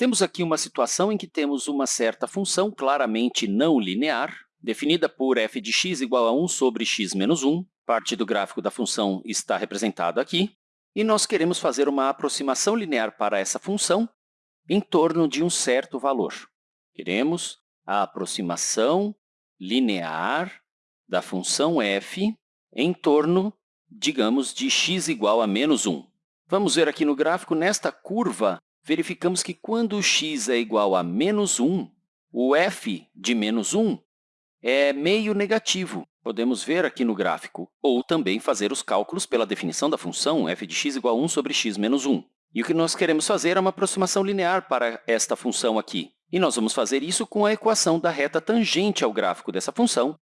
Temos aqui uma situação em que temos uma certa função claramente não linear, definida por f de x igual a 1 sobre x menos 1. Parte do gráfico da função está representada aqui. E nós queremos fazer uma aproximação linear para essa função em torno de um certo valor. Queremos a aproximação linear da função f em torno, digamos, de x igual a menos 1. Vamos ver aqui no gráfico, nesta curva, verificamos que quando x é igual a menos 1, o f de menos 1 é meio negativo. Podemos ver aqui no gráfico, ou também fazer os cálculos pela definição da função f de x igual a 1 sobre x menos 1. E o que nós queremos fazer é uma aproximação linear para esta função aqui. E nós vamos fazer isso com a equação da reta tangente ao gráfico dessa função,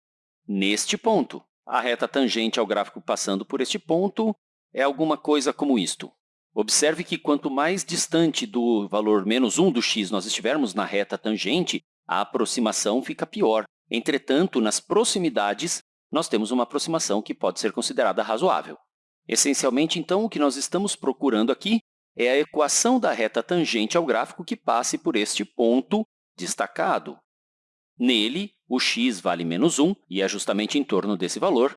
neste ponto. A reta tangente ao gráfico passando por este ponto é alguma coisa como isto. Observe que quanto mais distante do valor menos 1 do x nós estivermos na reta tangente, a aproximação fica pior. Entretanto, nas proximidades, nós temos uma aproximação que pode ser considerada razoável. Essencialmente, então, o que nós estamos procurando aqui é a equação da reta tangente ao gráfico que passe por este ponto destacado. Nele, o x vale menos 1, e é justamente em torno desse valor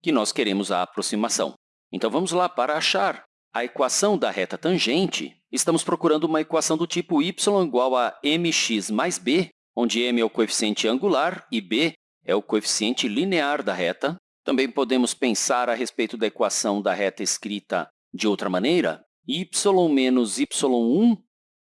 que nós queremos a aproximação. Então, vamos lá para achar a equação da reta tangente. Estamos procurando uma equação do tipo y igual a mx mais b, onde m é o coeficiente angular e b é o coeficiente linear da reta. Também podemos pensar a respeito da equação da reta escrita de outra maneira, y menos y1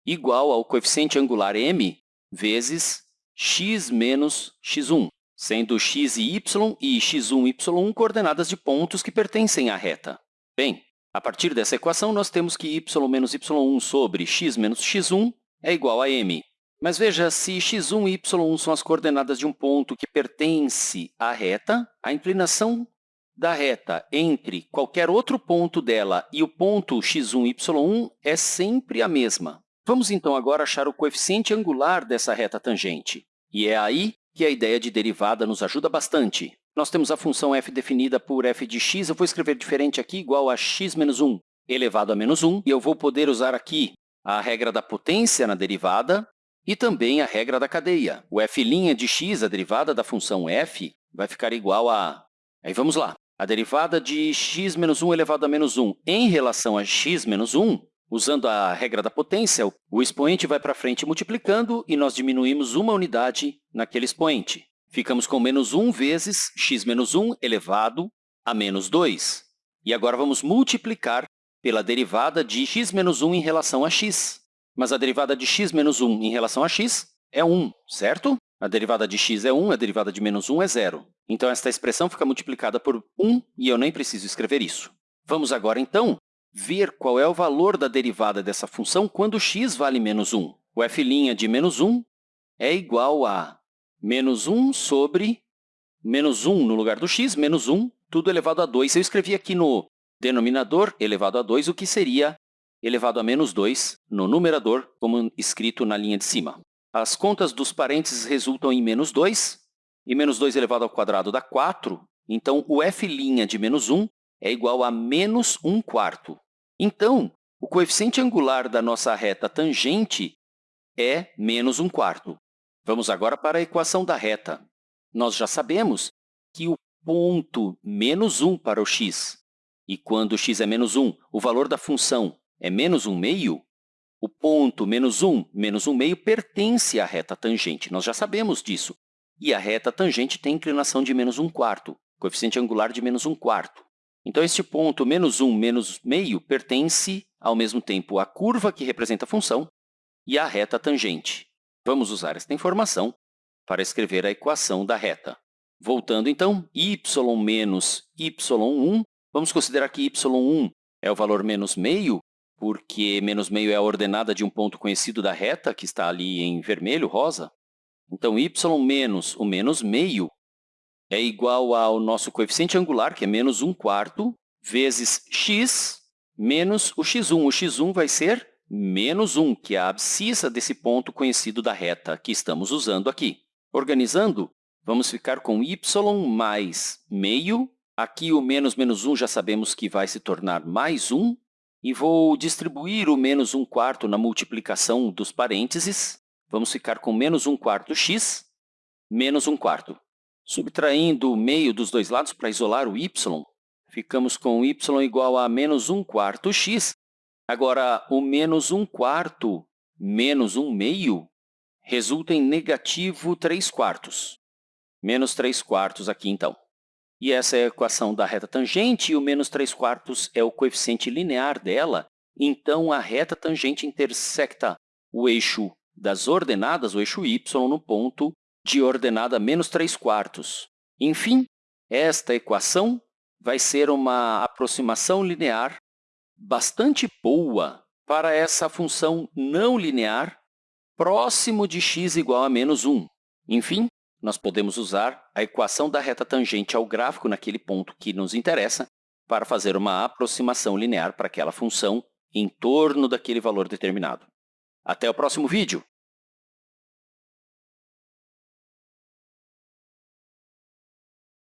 igual ao coeficiente angular m vezes x menos x1, sendo x e y e x1 e y1 coordenadas de pontos que pertencem à reta. Bem, a partir dessa equação, nós temos que y menos y1 sobre x menos x1 é igual a m. Mas veja, se x1 e y1 são as coordenadas de um ponto que pertence à reta, a inclinação da reta entre qualquer outro ponto dela e o ponto x1, y1 é sempre a mesma. Vamos, então, agora achar o coeficiente angular dessa reta tangente. E é aí que a ideia de derivada nos ajuda bastante. Nós temos a função f definida por f de x, eu vou escrever diferente aqui, igual a x menos 1 elevado a menos 1, e eu vou poder usar aqui a regra da potência na derivada e também a regra da cadeia. O f' de x, a derivada da função f, vai ficar igual a... Aí vamos lá. A derivada de x menos 1 elevado a menos 1 em relação a x menos 1, usando a regra da potência, o expoente vai para frente multiplicando e nós diminuímos uma unidade naquele expoente. Ficamos com menos 1 vezes x menos 1 elevado a menos 2. E agora vamos multiplicar pela derivada de x menos 1 em relação a x. Mas a derivada de x menos 1 em relação a x é 1, certo? A derivada de x é 1, a derivada de menos 1 é 0. Então, esta expressão fica multiplicada por 1 e eu nem preciso escrever isso. Vamos agora, então, ver qual é o valor da derivada dessa função quando x vale menos 1. O f' de menos 1 é igual a menos 1 sobre menos 1 no lugar do x, menos 1, tudo elevado a 2. Eu escrevi aqui no denominador elevado a 2 o que seria elevado a menos 2 no numerador, como escrito na linha de cima. As contas dos parênteses resultam em menos 2, e menos 2 elevado ao quadrado dá 4. Então, o f' de menos 1 é igual a menos 1 quarto. Então, o coeficiente angular da nossa reta tangente é menos 1 quarto. Vamos agora para a equação da reta. Nós já sabemos que o ponto menos 1 para o x, e quando x é menos 1, o valor da função é menos 1 meio, o ponto menos 1, menos 1 meio pertence à reta tangente. Nós já sabemos disso. E a reta tangente tem inclinação de menos 1 quarto, coeficiente angular de menos 1 quarto. Então, este ponto menos 1, menos meio pertence, ao mesmo tempo, à curva que representa a função e à reta tangente. Vamos usar esta informação para escrever a equação da reta. Voltando, então, y menos y1, vamos considerar que y1 é o valor menos meio, porque menos meio é a ordenada de um ponto conhecido da reta, que está ali em vermelho, rosa. Então, y menos o menos meio é igual ao nosso coeficiente angular, que é menos 1 quarto, vezes x menos o x1. O x1 vai ser menos 1, que é a abscissa desse ponto conhecido da reta que estamos usando aqui. Organizando, vamos ficar com y mais meio. Aqui, o menos menos 1 já sabemos que vai se tornar mais 1, e vou distribuir o menos 1 quarto na multiplicação dos parênteses. Vamos ficar com menos 1 quarto x, menos 1 quarto. Subtraindo o meio dos dois lados para isolar o y, ficamos com y igual a menos 1 quarto x. Agora, o menos 1 quarto menos 1 meio resulta em negativo 3 quartos. Menos 3 quartos aqui, então. E essa é a equação da reta tangente, e o menos 3 quartos é o coeficiente linear dela. Então, a reta tangente intersecta o eixo das ordenadas, o eixo y, no ponto de ordenada menos 3 quartos. Enfim, esta equação vai ser uma aproximação linear bastante boa para essa função não linear próximo de x igual a menos 1. Enfim, nós podemos usar a equação da reta tangente ao gráfico naquele ponto que nos interessa para fazer uma aproximação linear para aquela função em torno daquele valor determinado. Até o próximo vídeo!